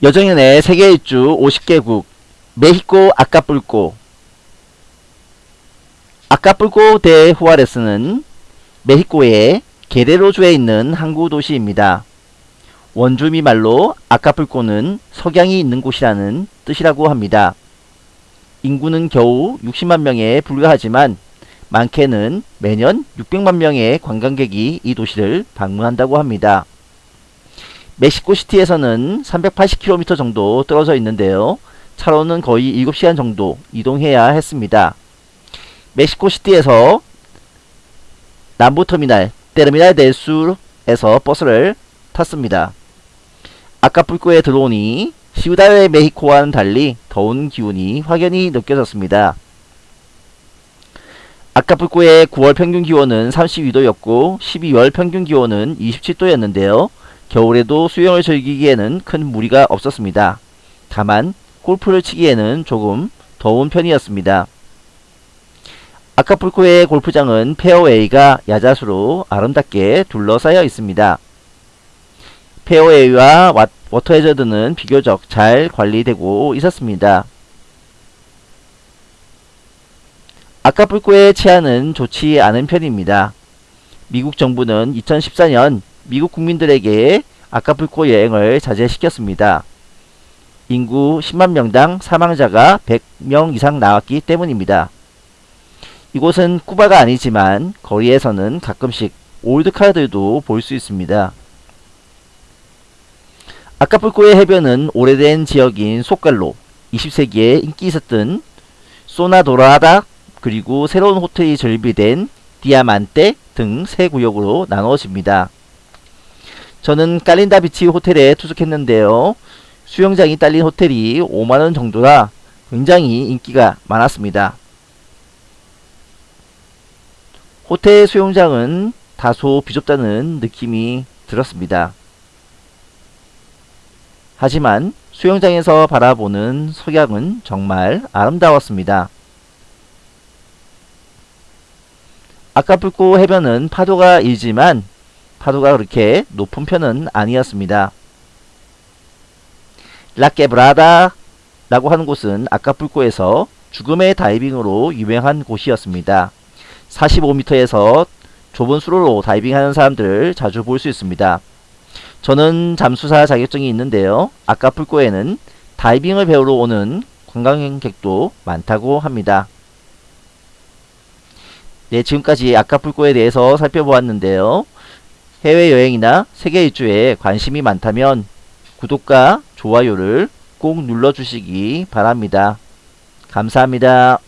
여정연의 세계 일주 50개국 메히코 아카뿔코 아카뿔코 대 후아레스는 메히코의 게레로주에 있는 항구 도시입니다. 원주미 말로 아카뿔코는 석양이 있는 곳이라는 뜻이라고 합니다. 인구는 겨우 60만 명에 불과하지만 많게는 매년 600만 명의 관광객이 이 도시를 방문한다고 합니다. 멕시코시티에서는 380km 정도 떨어져 있는데요. 차로는 거의 7시간 정도 이동해야 했습니다. 멕시코시티에서 남부터미널 테르미날 델술에서 버스를 탔습니다. 아카풀코에 들어오니 시우다의 메히코와는 달리 더운 기온이 확연히 느껴졌습니다. 아카풀코의 9월 평균 기온은 32도였고 12월 평균 기온은 27도였는데요. 겨울에도 수영을 즐기기에는 큰 무리가 없었습니다. 다만 골프를 치기에는 조금 더운 편이었습니다. 아카풀코의 골프장은 페어웨이가 야자수로 아름답게 둘러싸여 있습니다. 페어웨이와 워터 해저드는 비교적 잘 관리되고 있었습니다. 아카풀코의 치안은 좋지 않은 편입니다. 미국 정부는 2014년 미국 국민들에게 아카풀코 여행을 자제시켰습니다. 인구 10만 명당 사망자가 100명 이상 나왔기 때문입니다. 이곳은 쿠바가 아니지만 거리에서는 가끔씩 올드카들도 볼 수 있습니다. 아카풀코의 해변은 오래된 지역인 속갈로 20세기에 인기 있었던 소나도라다 그리고 새로운 호텔이 절비된 디아만테 등세 구역으로 나누어집니다. 저는 깔린다 비치 호텔에 투숙했는데요. 수영장이 딸린 호텔이 5만원 정도라 굉장히 인기가 많았습니다. 호텔 수영장은 다소 비좁다는 느낌이 들었습니다. 하지만 수영장에서 바라보는 석양은 정말 아름다웠습니다. 아까불고 해변은 파도가 일지만 파도가 그렇게 높은 편은 아니었습니다. 라케브라다 라고 하는 곳은 아까불고에서 죽음의 다이빙으로 유명한 곳이었습니다. 45m에서 좁은 수로로 다이빙하는 사람들을 자주 볼 수 있습니다. 저는 잠수사 자격증이 있는데요. 아까불고에는 다이빙을 배우러 오는 관광객도 많다고 합니다. 네, 지금까지 아까불고에 대해서 살펴보았는데요. 해외여행이나 세계 일주에 관심이 많다면 구독과 좋아요를 꼭 눌러주시기 바랍니다. 감사합니다.